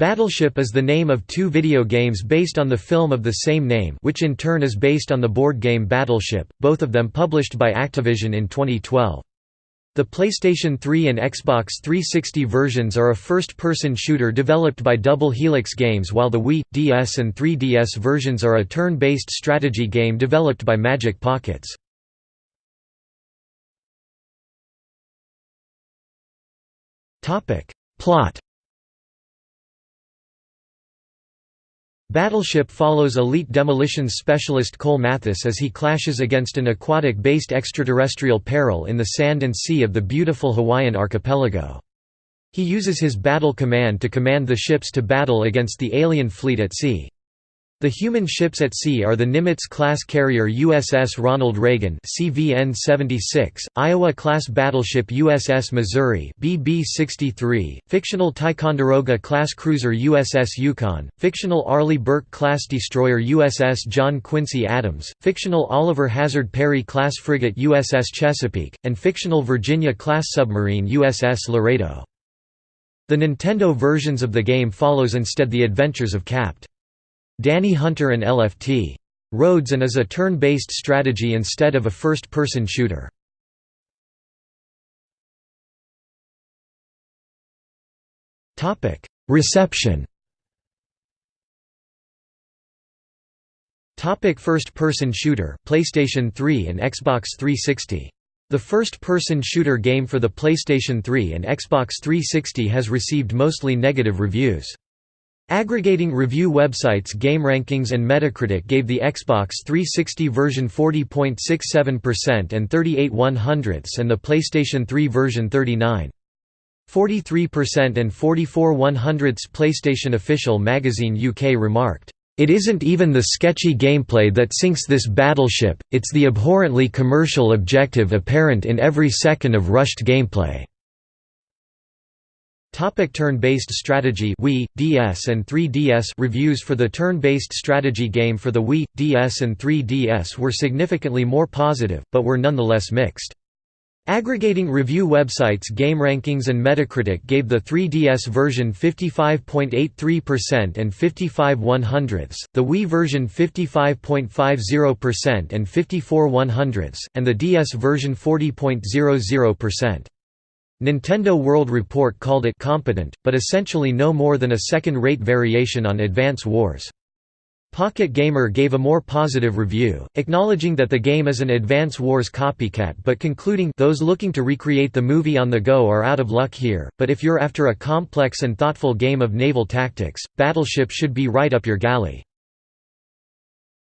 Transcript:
Battleship is the name of two video games based on the film of the same name which in turn is based on the board game Battleship, both of them published by Activision in 2012. The PlayStation 3 and Xbox 360 versions are a first-person shooter developed by Double Helix Games while the Wii, DS and 3DS versions are a turn-based strategy game developed by Magic Pockets. Plot Battleship follows elite demolitions specialist Cole Mathis as he clashes against an aquatic-based extraterrestrial peril in the sand and sea of the beautiful Hawaiian archipelago. He uses his battle command to command the ships to battle against the alien fleet at sea. The human ships at sea are the Nimitz-class carrier USS Ronald Reagan CVN-76, Iowa-class battleship USS Missouri BB-63, fictional Ticonderoga-class cruiser USS Yukon, fictional Arleigh Burke-class destroyer USS John Quincy Adams, fictional Oliver Hazard Perry-class frigate USS Chesapeake, and fictional Virginia-class submarine USS Laredo. The Nintendo versions of the game follows instead the adventures of Capt. Danny Hunter and LFT. Rhodes and is a turn-based strategy instead of a first-person shooter. Reception Topic First-person shooter, PlayStation 3 and Xbox 360. The first-person shooter game for the PlayStation 3 and Xbox 360 has received mostly negative reviews. Aggregating review websites GameRankings and Metacritic gave the Xbox 360 version 40.67% and 38 100ths and the PlayStation 3 version 39.43% and 44 100ths PlayStation Official Magazine UK remarked, "...it isn't even the sketchy gameplay that sinks this battleship, it's the abhorrently commercial objective apparent in every second of rushed gameplay." Topic turn-based strategy Wii, DS and 3DS Reviews for the turn-based strategy game for the Wii, DS and 3DS were significantly more positive, but were nonetheless mixed. Aggregating review websites GameRankings and Metacritic gave the 3DS version 55.83% and 55 100ths, the Wii version 55.50% and 54 100ths, and the DS version 40.00%. Nintendo World Report called it competent, but essentially no more than a second-rate variation on Advance Wars. Pocket Gamer gave a more positive review, acknowledging that the game is an Advance Wars copycat but concluding those looking to recreate the movie on the go are out of luck here, but if you're after a complex and thoughtful game of naval tactics, Battleship should be right up your galley.